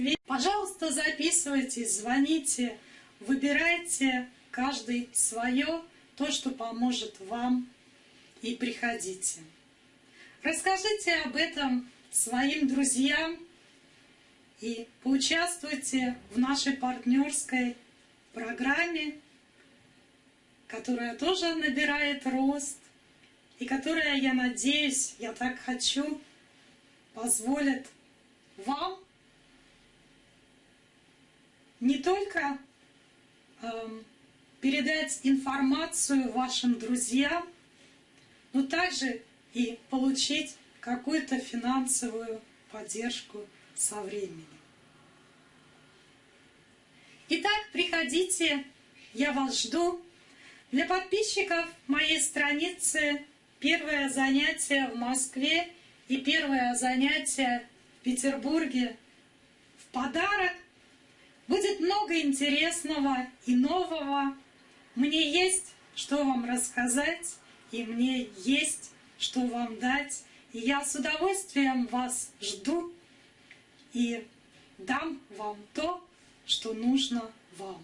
Москве. Пожалуйста, записывайтесь, звоните, выбирайте каждый свое, то, что поможет вам, и приходите. Расскажите об этом своим друзьям и поучаствуйте в нашей партнерской программе, которая тоже набирает рост и которая, я надеюсь, я так хочу, позволит вам не только э, передать информацию вашим друзьям, но также и получить какую-то финансовую поддержку со временем. Итак, приходите, я вас жду. Для подписчиков моей страницы первое занятие в Москве и первое занятие в Петербурге в подарок. Будет много интересного и нового. Мне есть что вам рассказать, и мне есть что вам дать. И я с удовольствием вас жду и дам вам то, что нужно вам.